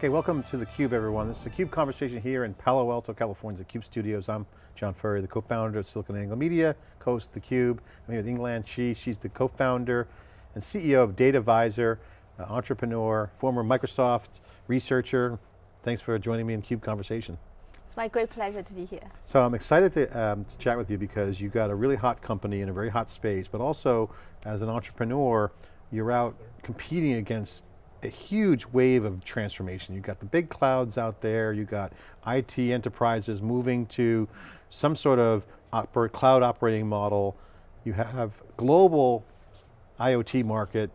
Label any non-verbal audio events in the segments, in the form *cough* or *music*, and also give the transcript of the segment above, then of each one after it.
Okay, welcome to theCUBE everyone. This is a CUBE conversation here in Palo Alto, California, CUBE studios. I'm John Furrier, the co-founder of SiliconANGLE Media, co-host theCUBE. I'm here with Yinglian Xie, she's the co-founder and CEO of Datavisor, uh, entrepreneur, former Microsoft researcher. Thanks for joining me in CUBE conversation. It's my great pleasure to be here. So I'm excited to, um, to chat with you because you've got a really hot company in a very hot space, but also as an entrepreneur, you're out competing against a huge wave of transformation. You've got the big clouds out there, you've got IT enterprises moving to some sort of oper cloud operating model. You have global IoT market,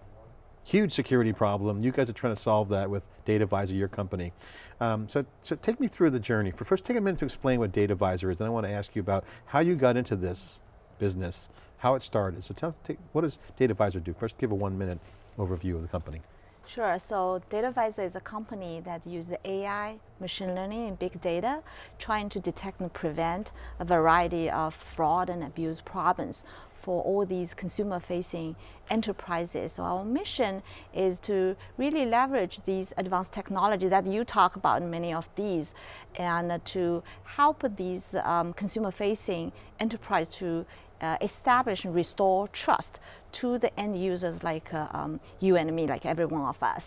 huge security problem. You guys are trying to solve that with Datavisor, your company. Um, so, so take me through the journey. For first, take a minute to explain what Datavisor is, then I want to ask you about how you got into this business, how it started. So tell, take, what does Datavisor do? First, give a one minute overview of the company. Sure, so Datavisor is a company that uses AI, machine learning, and big data, trying to detect and prevent a variety of fraud and abuse problems for all these consumer-facing enterprises. So our mission is to really leverage these advanced technology that you talk about in many of these, and to help these um, consumer-facing enterprise to uh, establish and restore trust to the end users like uh, um, you and me, like every one of us.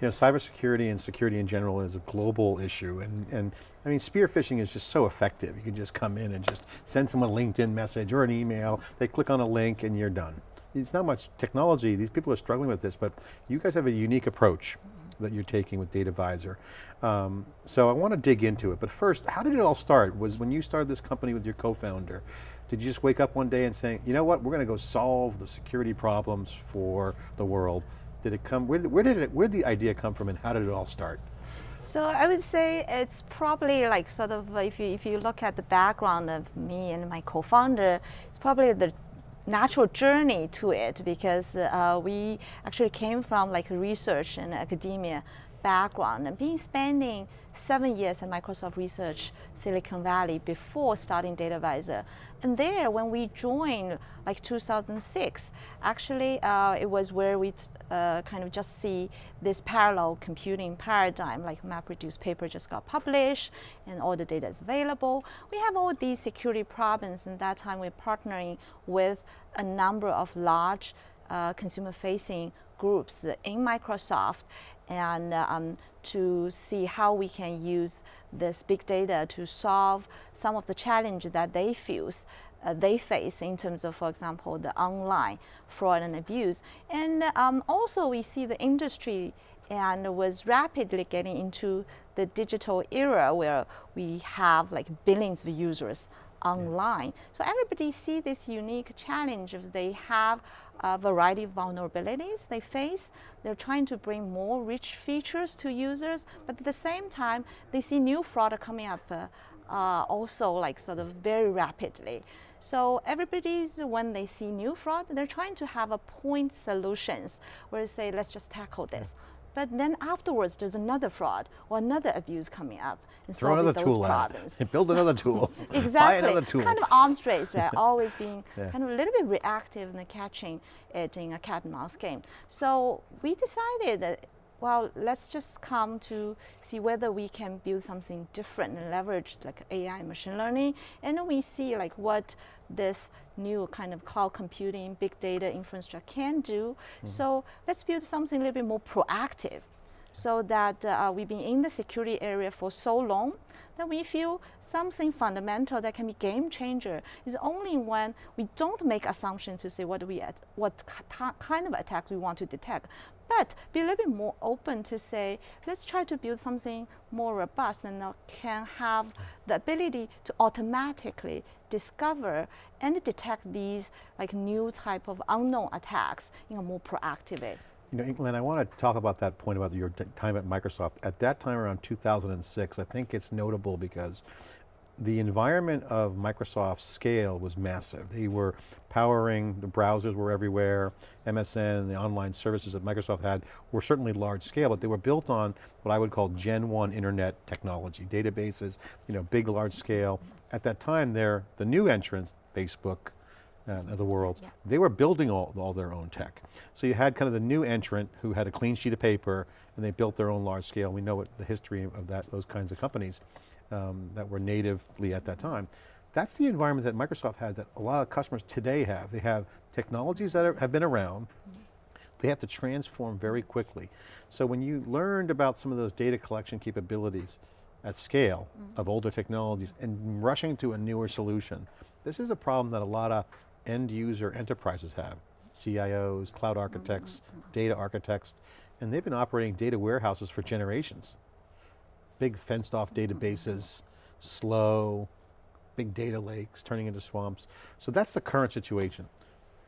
You know, cybersecurity and security in general is a global issue and, and I mean, spear phishing is just so effective. You can just come in and just send someone a LinkedIn message or an email, they click on a link and you're done. It's not much technology, these people are struggling with this, but you guys have a unique approach that you're taking with Datavisor. Um, so I want to dig into it, but first, how did it all start? Was when you started this company with your co-founder, did you just wake up one day and say, you know what, we're going to go solve the security problems for the world? Did it come, where, where did it, where did the idea come from and how did it all start? So I would say it's probably like sort of, if you, if you look at the background of me and my co-founder, it's probably the natural journey to it because uh, we actually came from like research and academia background and being spending seven years at Microsoft Research Silicon Valley before starting Datavisor. And there, when we joined, like 2006, actually uh, it was where we uh, kind of just see this parallel computing paradigm, like MapReduce paper just got published and all the data is available. We have all these security problems and that time we're partnering with a number of large uh, consumer-facing groups in Microsoft and um, to see how we can use this big data to solve some of the challenges that they feel uh, they face in terms of, for example, the online fraud and abuse. And um, also we see the industry and was rapidly getting into the digital era where we have like billions of users online. So everybody see this unique challenge they have a variety of vulnerabilities they face. They're trying to bring more rich features to users, but at the same time, they see new fraud coming up uh, uh, also like sort of very rapidly. So everybody's, when they see new fraud, they're trying to have a point solutions where they say, let's just tackle this. But then afterwards, there's another fraud or another abuse coming up. And Throw another those tool problems. out. *laughs* Build another *laughs* tool. exactly. Buy another tool. kind of arms race, right? *laughs* Always being yeah. kind of a little bit reactive and catching uh, it in a cat and mouse game. So we decided that well, let's just come to see whether we can build something different and leverage like AI machine learning. And then we see like what this new kind of cloud computing, big data infrastructure can do. Mm -hmm. So let's build something a little bit more proactive so that uh, we've been in the security area for so long that we feel something fundamental that can be game changer is only when we don't make assumptions to say what we what kind of attacks we want to detect, but be a little bit more open to say, let's try to build something more robust and can have the ability to automatically discover and detect these like new type of unknown attacks in a more proactive way. You know, Glenn, I want to talk about that point about your time at Microsoft. At that time around 2006, I think it's notable because the environment of Microsoft's scale was massive. They were powering, the browsers were everywhere, MSN, the online services that Microsoft had were certainly large scale, but they were built on what I would call Gen 1 internet technology, databases, you know, big, large scale. At that time, they're the new entrants, Facebook, uh, of the world, Yeah. they were building all, all their own tech. So you had kind of the new entrant who had a clean sheet of paper and they built their own large scale. We know what the history of that, those kinds of companies um, that were natively at that time. That's the environment that Microsoft had that a lot of customers today have. They have technologies that are, have been around, they have to transform very quickly. So when you learned about some of those data collection capabilities at scale of older technologies and rushing to a newer solution, this is a problem that a lot of end user enterprises have. CIOs, cloud architects, mm-hmm, mm-hmm. data architects, and they've been operating data warehouses for generations. Big fenced off mm-hmm, databases, slow, big data lakes turning into swamps. So that's the current situation.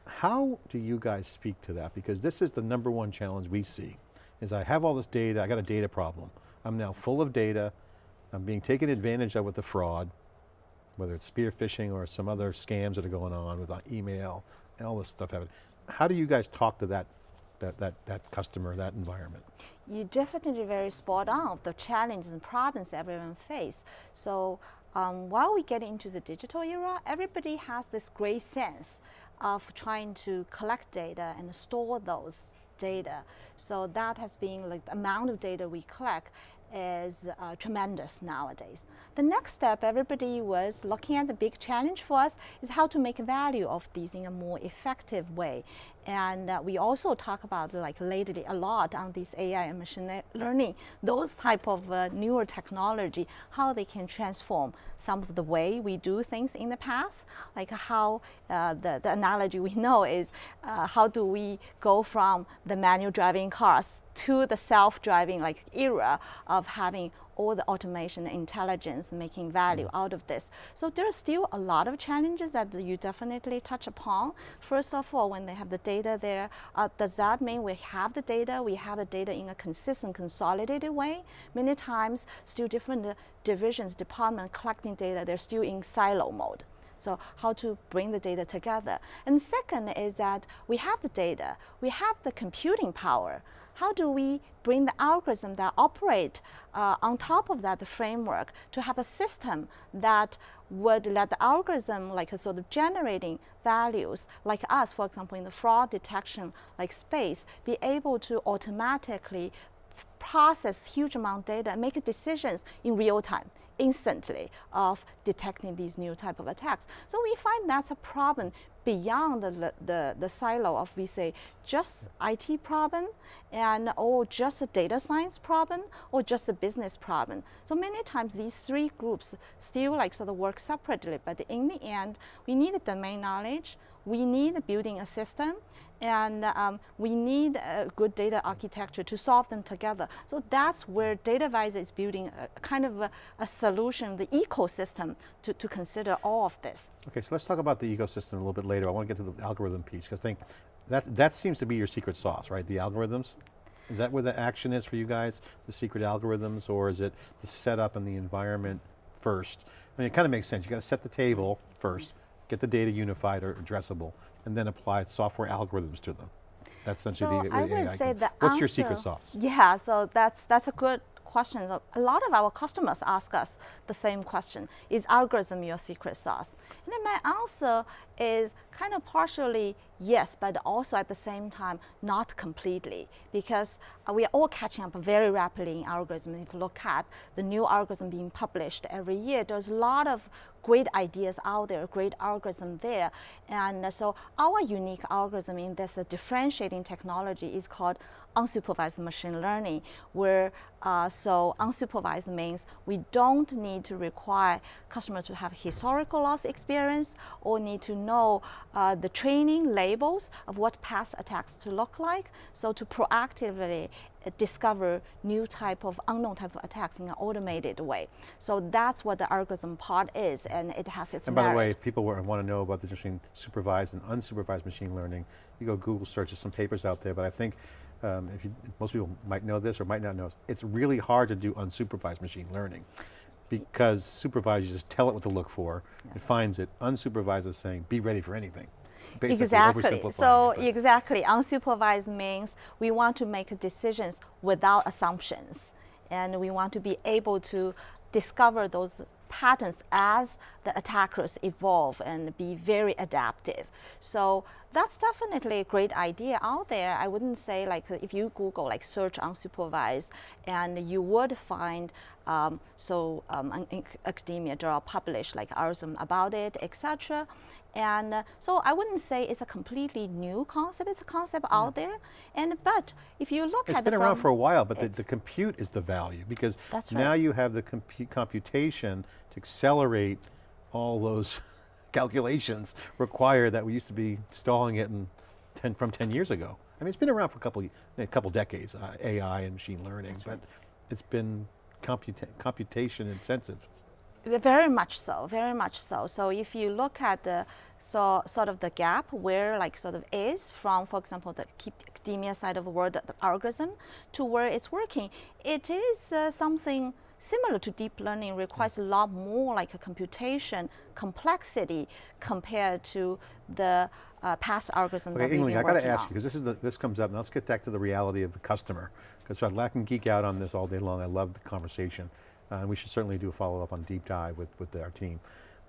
How do you guys speak to that? Because this is the number one challenge we see, is I have all this data, I got a data problem. I'm now full of data, I'm being taken advantage of with the fraud, whether it's spear phishing or some other scams that are going on with uh, email and all this stuff happening. How do you guys talk to that, that, that, that customer, that environment? You're definitely very spot on of the challenges and problems everyone face. So um, while we get into the digital era, everybody has this great sense of trying to collect data and store those data. So that has been like the amount of data we collect is uh, tremendous nowadays. The next step, everybody was looking at the big challenge for us is how to make value of these in a more effective way. And uh, we also talk about like lately a lot on this AI and machine learning, those type of uh, newer technology, how they can transform some of the way we do things in the past, like how uh, the, the analogy we know is uh, how do we go from the manual driving cars to the self-driving like era of having all the automation intelligence making value out of this. So there's still a lot of challenges that you definitely touch upon. First of all, when they have the data there, uh, does that mean we have the data, we have the data in a consistent, consolidated way? Many times, still different uh, divisions, department collecting data, they're still in silo mode. So how to bring the data together. And second is that we have the data, we have the computing power. How do we bring the algorithm that operate uh, on top of that framework to have a system that would let the algorithm like a sort of generating values like us, for example, in the fraud detection like space, be able to automatically process huge amount of data and make decisions in real time instantly of detecting these new type of attacks. So we find that's a problem beyond the, the, the silo of we say just IT problem and or just a data science problem or just a business problem. So many times these three groups still like sort of work separately, but in the end, we need domain knowledge, we need building a system, and um, we need a good data architecture to solve them together. So that's where DataVisor is building a kind of a, a solution, the ecosystem to, to consider all of this. Okay, so let's talk about the ecosystem a little bit later. I want to get to the algorithm piece because I think that, that seems to be your secret sauce, right? The algorithms? Is that where the action is for you guys, the secret algorithms, or is it the setup and the environment first? I mean, it kind of makes sense. You got to set the table first, get the data unified or addressable, and then apply software algorithms to them. That's essentially so the, I would AI say can- the What's your secret sauce? Yeah, so that's that's a good question. So A lot of our customers ask us the same question: Is algorithm your secret sauce? And then my answer is kind of partially yes, but also at the same time not completely, because uh, we are all catching up very rapidly in algorithm. If you look at the new algorithm being published every year, there's a lot of great ideas out there, great algorithm there. And so our unique algorithm in this differentiating technology is called unsupervised machine learning, where uh, so unsupervised means we don't need to require customers to have historical loss experience or need to know uh, the training labels of what past attacks to look like. So to proactively uh, discover new type of unknown type of attacks in an automated way. So that's what the algorithm part is, and it has its And by the way, if people were, want to know about the difference between supervised and unsupervised machine learning, you go Google search, there's some papers out there, but I think um, if you, most people might know this or might not know, it's really hard to do unsupervised machine learning because supervised, you just tell it what to look for, it finds it, unsupervised is saying, be ready for anything. Basically Exactly. So it, exactly, unsupervised means we want to make decisions without assumptions, and we want to be able to discover those patterns as the attackers evolve and be very adaptive. So that's definitely a great idea out there. I wouldn't say like if you Google like search unsupervised, and you would find um, so um, in academia there are published like articles about it, etc. And uh, so I wouldn't say it's a completely new concept. It's a concept yeah. out there. And but if you look it's at it been around for a while, but the, the, compute is the value because now right. you have the compu computation to accelerate all those calculations require that we used to be stalling it in 10, from 10 years ago. I mean, it's been around for a couple, a couple decades, uh, AI and machine learning, That's but it's been computa computation intensive. Very much so, very much so. So if you look at the so sort of the gap where like sort of is from, for example, the academia side of the world, the algorithm, to where it's working, it is uh, something similar to deep learning requires a lot more like a computation complexity compared to the uh, past algorithm okay, Yinglian, I got to ask you, because this, is the, this comes up, and let's get back to the reality of the customer, because I can geek out on this all day long, I love the conversation. Uh, and we should certainly do a follow-up on deep dive with, with our team.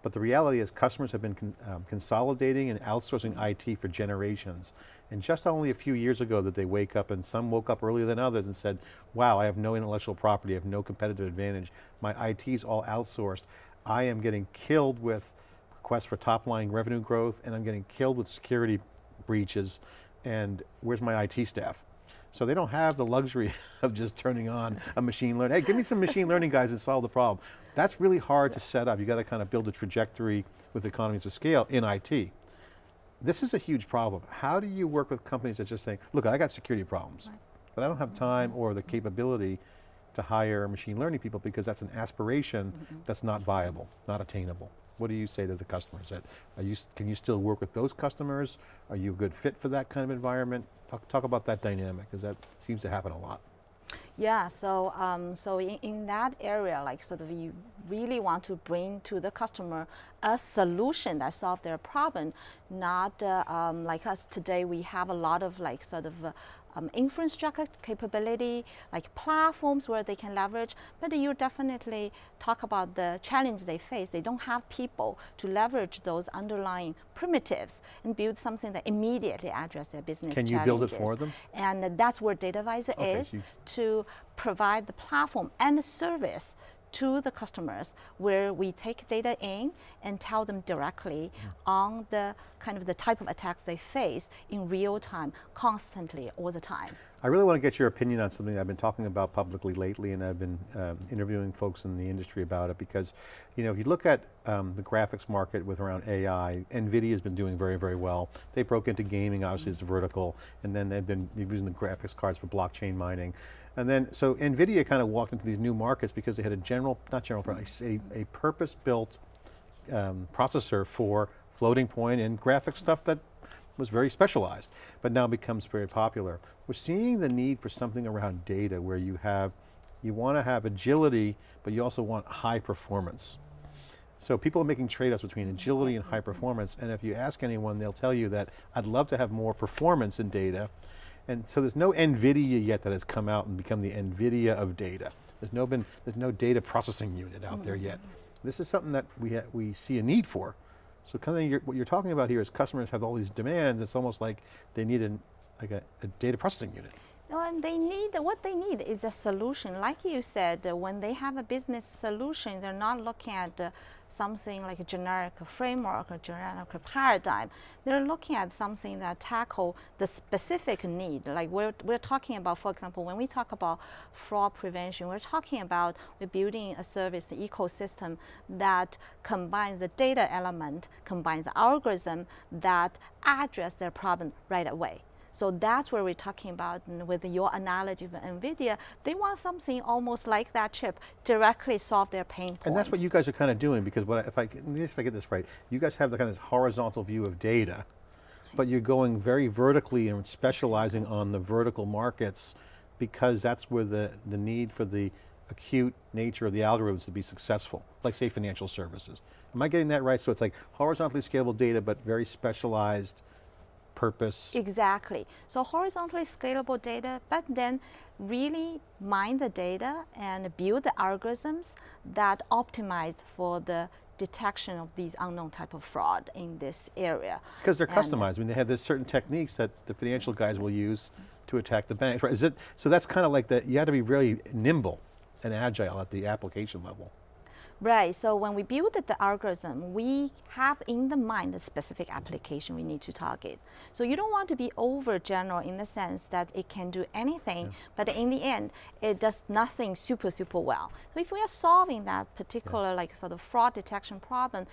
But the reality is customers have been con um, consolidating and outsourcing IT for generations. And just only a few years ago that they wake up and some woke up earlier than others and said, wow, I have no intellectual property, I have no competitive advantage. My IT is all outsourced. I am getting killed with requests for top line revenue growth and I'm getting killed with security breaches and where's my IT staff? So they don't have the luxury *laughs* of just turning on a machine learning. Hey, give me some machine learning guys and solve the problem. That's really hard to set up. You got to kind of build a trajectory with economies of scale in IT. This is a huge problem. How do you work with companies that just say, look, I got security problems, but I don't have time or the capability to hire machine learning people because that's an aspiration mm -hmm. that's not viable, not attainable. What do you say to the customers? That are you, can you still work with those customers? Are you a good fit for that kind of environment? Talk, talk about that dynamic, because that seems to happen a lot. Yeah, so um, so in, in that area, like sort of you really want to bring to the customer a solution that solves their problem, not uh, um, like us today. We have a lot of like sort of uh, um, infrastructure capability, like platforms where they can leverage, but you definitely talk about the challenge they face. They don't have people to leverage those underlying primitives and build something that immediately address their business Can you build it for them? And that's where DataVisor okay, is so to provide the platform and the service to the customers where we take data in and tell them directly mm. on the kind of the type of attacks they face in real time, constantly, all the time. I really want to get your opinion on something I've been talking about publicly lately and I've been um, interviewing folks in the industry about it because, you know, if you look at um, the graphics market with around AI, NVIDIA has been doing very, very well. They broke into gaming, obviously mm -hmm. it's vertical, and then they've been using the graphics cards for blockchain mining. And then, so NVIDIA kind of walked into these new markets because they had a general, not general, a, a purpose-built um, processor for floating point and graphic stuff that was very specialized, but now becomes very popular. We're seeing the need for something around data where you have, you want to have agility, but you also want high performance. So people are making trade-offs between agility and high performance, and if you ask anyone, they'll tell you that I'd love to have more performance in data, and so there's no NVIDIA yet that has come out and become the NVIDIA of data. There's no, been, there's no data processing unit out there yet. This is something that we, we see a need for. So kind of what you're talking about here is customers have all these demands, it's almost like they need an, like a, a data processing unit. They need, what they need is a solution. Like you said, uh, when they have a business solution, they're not looking at uh, something like a generic framework or generic paradigm. They're looking at something that tackle the specific need. Like we're, we're talking about, for example, when we talk about fraud prevention, we're talking about we're building a service ecosystem that combines the data element, combines the algorithm that address their problem right away. So that's where we're talking about with your analogy of NVIDIA, they want something almost like that chip directly solve their pain point. And that's what you guys are kind of doing because what if I, if I get this right, you guys have the kind of horizontal view of data, but you're going very vertically and specializing on the vertical markets because that's where the, the need for the acute nature of the algorithms to be successful, like say financial services. Am I getting that right? So it's like horizontally scalable data, but very specialized purpose. Exactly. So horizontally scalable data, but then really mine the data and build the algorithms that optimize for the detection of these unknown type of fraud in this area. Because they're And- customized. I mean, they have this certain techniques that the financial guys will use to attack the banks. Right? Is it, so that's kind of like that, you have to be really nimble and agile at the application level. Right, so when we build the algorithm, we have in the mind the specific application we need to target. So you don't want to be over general in the sense that it can do anything, but in the end, it does nothing super, super well. So if we are solving that particular like sort of fraud detection problem,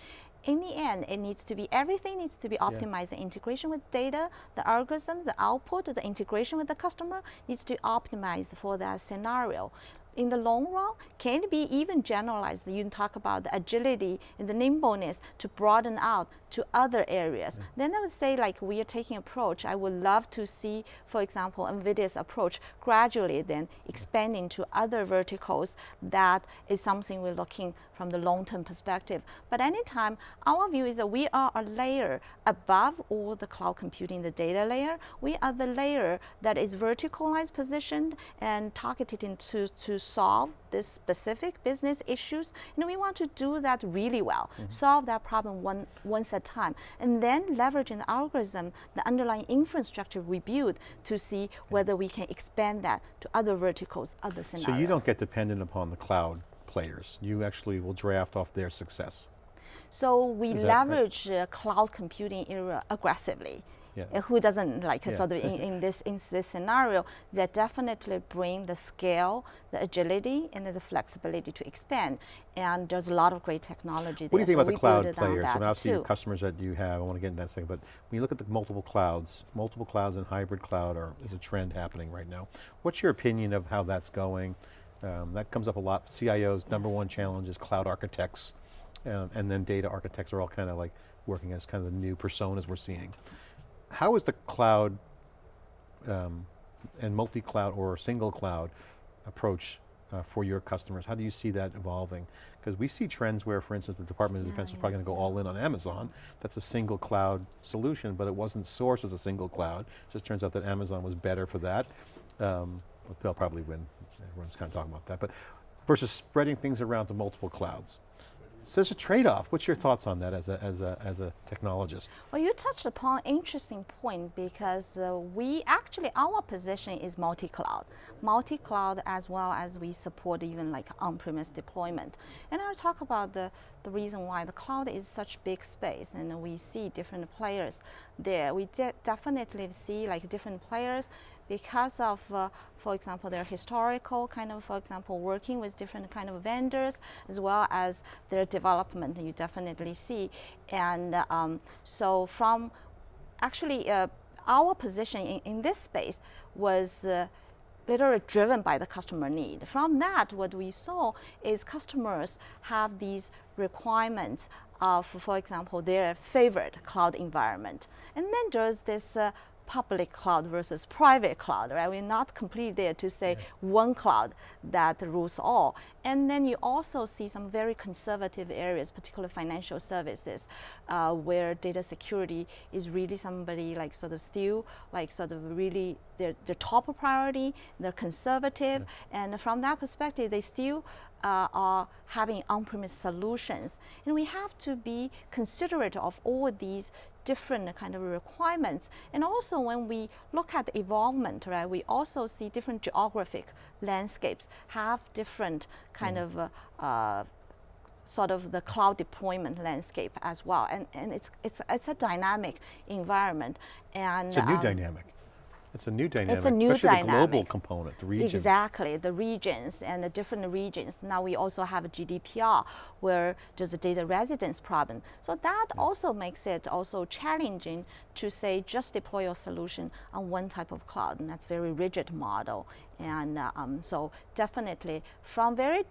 in the end, it needs to be, everything needs to be optimized. The integration with data, the algorithm, the output, the integration with the customer needs to optimize for that scenario in the long run, can it be even generalized? You talk about the agility and the nimbleness to broaden out to other areas. Then I would say like we are taking approach, I would love to see, for example, NVIDIA's approach gradually then expanding to other verticals that is something we're looking from the long-term perspective. But anytime, our view is that we are a layer above all the cloud computing, the data layer. We are the layer that is verticalized positioned and targeted into to solve this specific business issues. And we want to do that really well, mm-hmm. solve that problem one, once at time, and then leveraging the algorithm, the underlying infrastructure we build to see whether we can expand that to other verticals, other scenarios. So you don't get dependent upon the cloud players. You actually will draft off their success. So we that right? leverage uh, cloud computing era aggressively. Yeah. Uh, Who doesn't like Yeah. sort of in, in this in this scenario they definitely bring the scale, the agility, and the flexibility to expand. And there's a lot of great technology. What do you think so about the cloud build it on players? Mean, obviously your customers that you have, I want to get into that second, but when you look at the multiple clouds, multiple clouds and hybrid cloud are, is a trend happening right now. What's your opinion of how that's going? Um, that comes up a lot. CIO's number one challenge is cloud architects, um, and then data architects are all kind of like working as kind of the new personas we're seeing. How is the cloud um, and multi-cloud or single cloud approach uh, for your customers? How do you see that evolving? Because we see trends where, for instance, the Department of Defense is probably going to go all in on Amazon. That's a single cloud solution, but it wasn't sourced as a single cloud. It Just turns out that Amazon was better for that. Um, they'll probably win. Everyone's kind of talking about that. But versus spreading things around to multiple clouds. So there's a trade-off. What's your thoughts on that as a, as a, as a technologist? Well, you touched upon an interesting point because uh, we actually, our position is multi-cloud. Multi-cloud as well as we support even like on-premise deployment. And I'll talk about the, the reason why the cloud is such big space and we see different players there. We de definitely see like different players because of, uh, for example, their historical kind of, for example, working with different kind of vendors, as well as their development, you definitely see. And um, so from actually uh, our position in, in this space was uh, literally driven by the customer need. From that, what we saw is customers have these requirements of, for example, their favorite cloud environment. And then there's this uh, public cloud versus private cloud, right? We're not completely there to say one cloud that rules all. And then you also see some very conservative areas, particularly financial services, uh, where data security is really somebody like sort of still like sort of really their, their top priority, they're conservative, and from that perspective, they still uh, are having on-premise solutions. And we have to be considerate of all these different kind of requirements. And also when we look at the evolvement, right, we also see different geographic landscapes have different kind of uh, uh, sort of the cloud deployment landscape as well. And, and it's, it's, it's a dynamic environment. And It's a new um, dynamic. It's a new dynamic. It's a new especially the global component, the regions. Exactly, the regions and the different regions. Now we also have a GDPR where there's a data residence problem. So that also makes it also challenging to say just deploy your solution on one type of cloud, and that's very rigid model. And uh, um, so definitely from very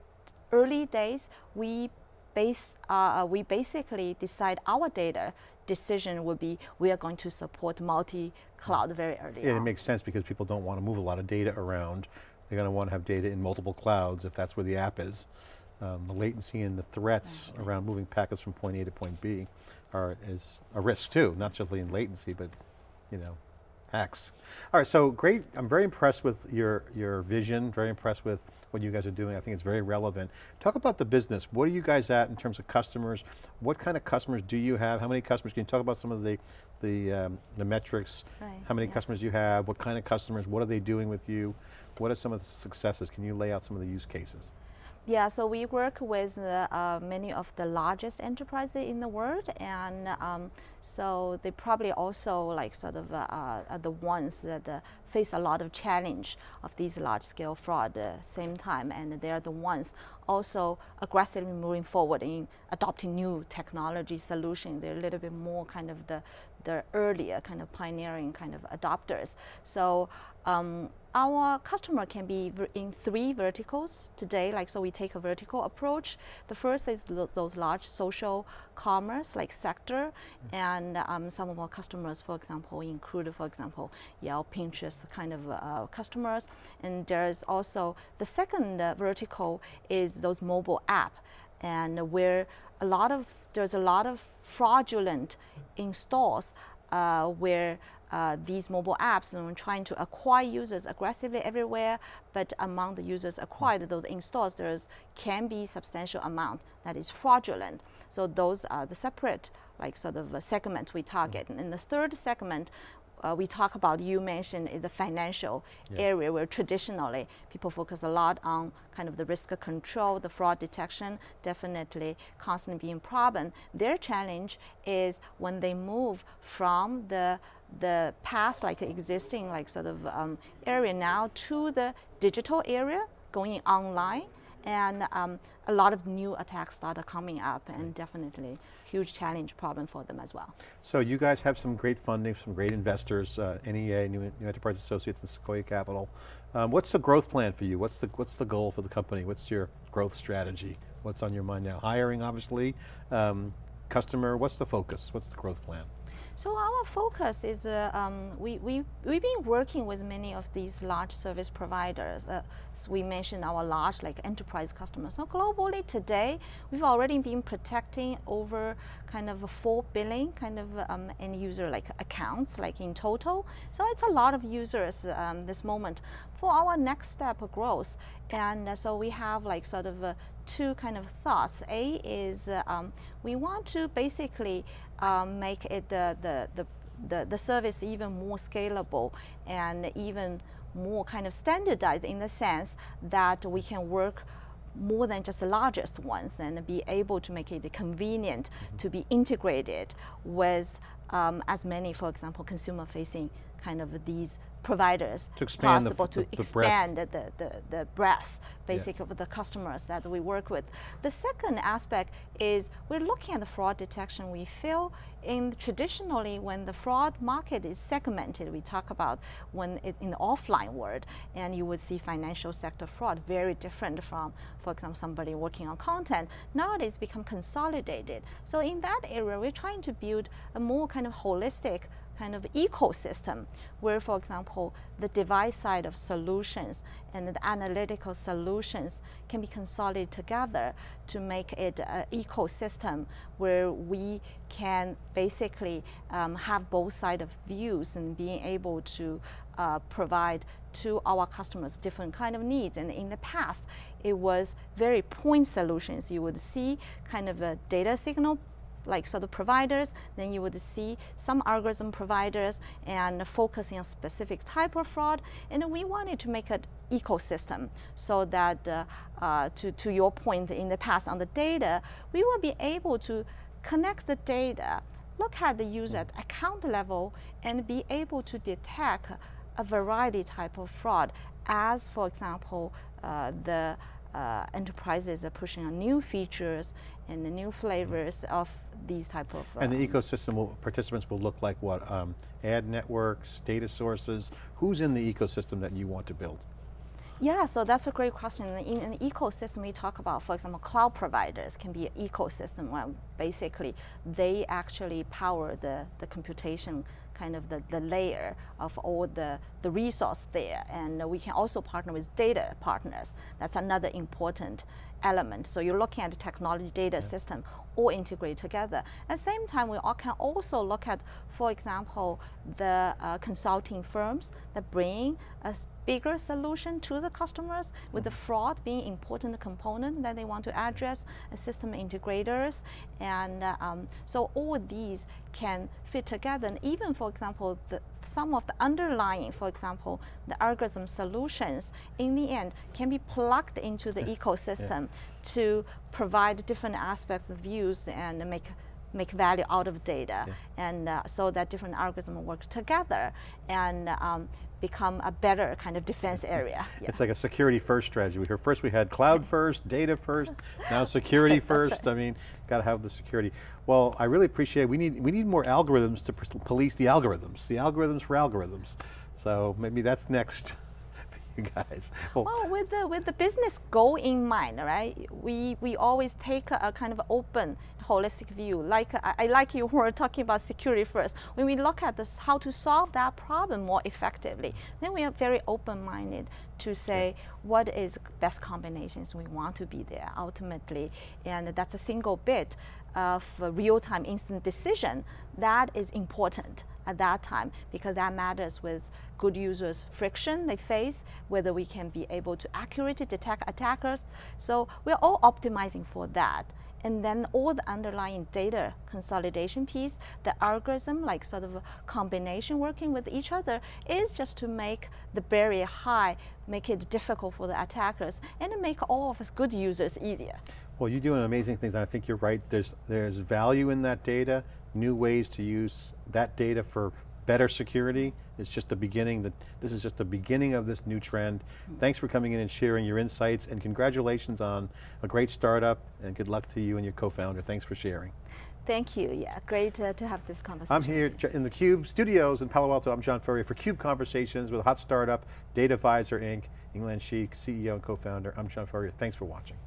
early days, we base uh, we basically decide our data decision would be we are going to support multi-cloud very early Yeah, it makes sense because people don't want to move a lot of data around. They're going to want to have data in multiple clouds if that's where the app is. Um, the latency and the threats around moving packets from point A to point B are is a risk too, not just in latency, but you know, hacks. All right, so great, I'm very impressed with your, your vision, very impressed with what you guys are doing. I think it's very relevant. Talk about the business. What are you guys at in terms of customers? What kind of customers do you have? How many customers? Can you talk about some of the, the, um, the metrics? Right, How many yes. customers you have? What kind of customers? What are they doing with you? What are some of the successes? Can you lay out some of the use cases? Yeah, so we work with uh, uh, many of the largest enterprises in the world, and um, so they probably also like sort of uh, uh, the ones that uh, face a lot of challenge of these large-scale fraud at the same time, and they are the ones also aggressively moving forward in adopting new technology solutions. They're a little bit more kind of the the earlier kind of pioneering kind of adopters. So um, our customer can be in three verticals today. Like so, we take a vertical approach. The first is those large social commerce like sector, and um, some of our customers, for example, include, for example, Yelp, Pinterest kind of uh, customers. And there's also the second uh, vertical is those mobile app, and where a lot of there's a lot of fraudulent installs uh, where uh, these mobile apps are trying to acquire users aggressively everywhere, but among the users acquired, those installs, there's can be substantial amount that is fraudulent. So those are the separate, like sort of a segment we target. And in the third segment, uh, we talk about you mentioned is the financial Yeah. area where traditionally people focus a lot on kind of the risk control, the fraud detection, definitely constantly being problem. Their challenge is when they move from the the past like existing like sort of um, area now to the digital area going online and um, a lot of new attacks started coming up and definitely huge challenge problem for them as well. So you guys have some great funding, some great investors, uh, NEA, New, New Enterprise Associates and Sequoia Capital. Um, what's the growth plan for you? What's the, what's the goal for the company? What's your growth strategy? What's on your mind now? Hiring, obviously, um, customer, what's the focus? What's the growth plan? So our focus is uh, um, we, we, we've been working with many of these large service providers. Uh, we mentioned our large like enterprise customers. So globally today, we've already been protecting over kind of a 4 billion kind of um, end user like accounts like in total. So it's a lot of users um, this moment. For our next step of growth, and uh, so we have like sort of uh, two kind of thoughts. A is uh, um, we want to basically um, make it the, the, the, the, the service even more scalable and even more kind of standardized in the sense that we can work more than just the largest ones and be able to make it convenient to be integrated with um, as many, for example, consumer facing kind of these providers To expand the possible f- to the- the breadth. expand the, the, the, the breadth basic of the customers that we work with. The second aspect is we're looking at the fraud detection. We feel in traditionally when the fraud market is segmented, we talk about when it, in the offline world, and you would see financial sector fraud very different from, for example, somebody working on content. Nowadays become consolidated. So in that area, we're trying to build a more kind of holistic kind of ecosystem where, for example, the device side of solutions and the analytical solutions can be consolidated together to make it an ecosystem where we can basically um, have both side of views and being able to uh, provide to our customers different kind of needs. And in the past, it was very point solutions. You would see kind of a data signal like sort of providers, then you would see some algorithm providers and focusing on specific type of fraud. And we wanted to make an ecosystem so that, uh, uh, to, to your point in the past on the data, we will be able to connect the data, look at the user at account level, and be able to detect a variety type of fraud as, for example, uh, the uh, enterprises are pushing on new features and the new flavors of these type of. And the um, ecosystem will, participants will look like what? Um, ad networks, data sources. Who's in the ecosystem that you want to build? Yeah, so that's a great question. In an ecosystem, we talk about, for example, cloud providers can be an ecosystem where basically they actually power the, the computation kind of the, the layer of all the, the resource there. And we can also partner with data partners. That's another important element. So you're looking at the technology data system all integrate together. At the same time, we all can also look at, for example, the uh, consulting firms that bring a bigger solution to the customers with the fraud being important component that they want to address, system integrators, and uh, um, so all these can fit together. And even, for example, the, some of the underlying, for example, the algorithm solutions, in the end, can be plugged into the ecosystem to provide different aspects of views and make make value out of data, and uh, so that different algorithms work together and um, become a better kind of defense *laughs* area. Yeah. It's like a security first strategy. We heard first we had cloud *laughs* first, data first, now *laughs* security first. I mean, got to have the security. Well, I really appreciate, we need, we need more algorithms to police the algorithms, the algorithms for algorithms. So maybe that's next *laughs* you guys. Well, Well, with the with the business goal in mind, right? We we always take a, a kind of open, holistic view. Like I, I like you *laughs* were talking about security first. When we look at this, how to solve that problem more effectively, then we are very open-minded to say what is best combinations we want to be there ultimately, and that's a single bit of real-time instant decision that is important at that time because that matters with good users friction they face whether we can be able to accurately detect attackers. So we're all optimizing for that. And then all the underlying data consolidation piece the algorithm like sort of combination working with each other is just to make the barrier high make it difficult for the attackers and make all of us good users easier. Well, you're doing amazing things, and I think you're right. There's, there's value in that data, new ways to use that data for better security. It's just the beginning, that this is just the beginning of this new trend. Thanks for coming in and sharing your insights, and congratulations on a great startup, and good luck to you and your co-founder. Thanks for sharing. thank you yeah great uh, to have this conversation I'm here in the CUBE studios in Palo Alto. I'm John Furrier for CUBE Conversations with a hot startup, DataVisor Inc., Yinglian Xie, CEO and co-founder. I'm John Furrier, thanks for watching.